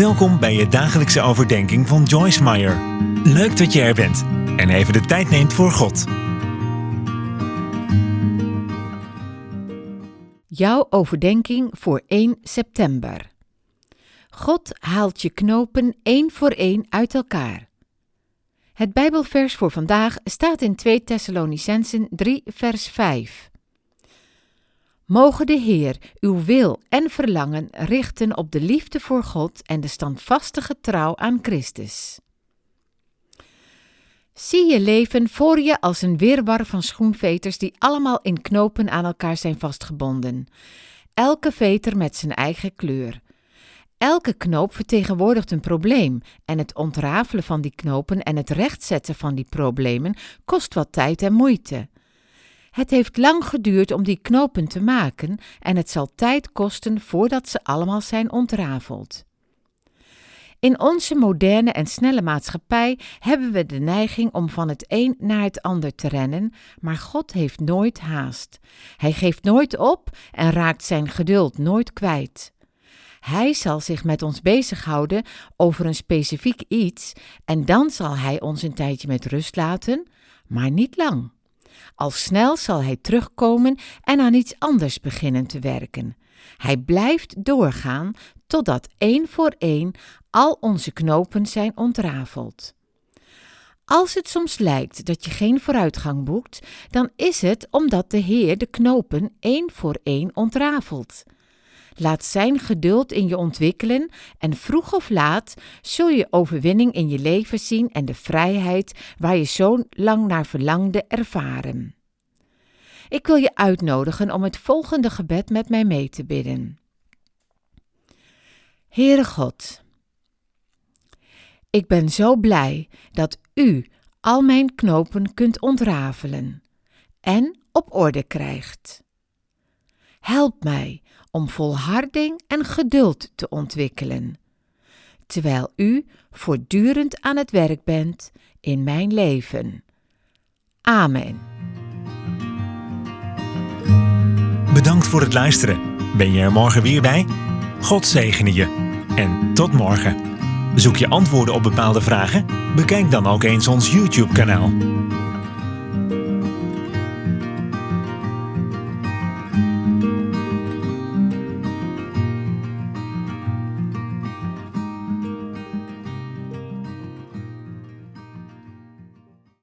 Welkom bij je dagelijkse overdenking van Joyce Meyer. Leuk dat je er bent en even de tijd neemt voor God. Jouw overdenking voor 1 september. God haalt je knopen één voor één uit elkaar. Het Bijbelvers voor vandaag staat in 2 Thessalonicensen 3 vers 5. Mogen de Heer uw wil en verlangen richten op de liefde voor God en de standvastige trouw aan Christus. Zie je leven voor je als een wirwar van schoenveters die allemaal in knopen aan elkaar zijn vastgebonden. Elke veter met zijn eigen kleur. Elke knoop vertegenwoordigt een probleem en het ontrafelen van die knopen en het rechtzetten van die problemen kost wat tijd en moeite. Het heeft lang geduurd om die knopen te maken en het zal tijd kosten voordat ze allemaal zijn ontrafeld. In onze moderne en snelle maatschappij hebben we de neiging om van het een naar het ander te rennen, maar God heeft nooit haast. Hij geeft nooit op en raakt zijn geduld nooit kwijt. Hij zal zich met ons bezighouden over een specifiek iets en dan zal hij ons een tijdje met rust laten, maar niet lang. Al snel zal hij terugkomen en aan iets anders beginnen te werken. Hij blijft doorgaan totdat één voor één al onze knopen zijn ontrafeld. Als het soms lijkt dat je geen vooruitgang boekt, dan is het omdat de Heer de knopen één voor één ontrafelt. Laat Zijn geduld in je ontwikkelen en vroeg of laat zul je overwinning in je leven zien en de vrijheid waar je zo lang naar verlangde ervaren. Ik wil je uitnodigen om het volgende gebed met mij mee te bidden. Heere God, ik ben zo blij dat U al mijn knopen kunt ontrafelen en op orde krijgt. Help mij om volharding en geduld te ontwikkelen, terwijl U voortdurend aan het werk bent in mijn leven. Amen. Bedankt voor het luisteren. Ben je er morgen weer bij? God zegene je. En tot morgen. Zoek je antwoorden op bepaalde vragen? Bekijk dan ook eens ons YouTube-kanaal.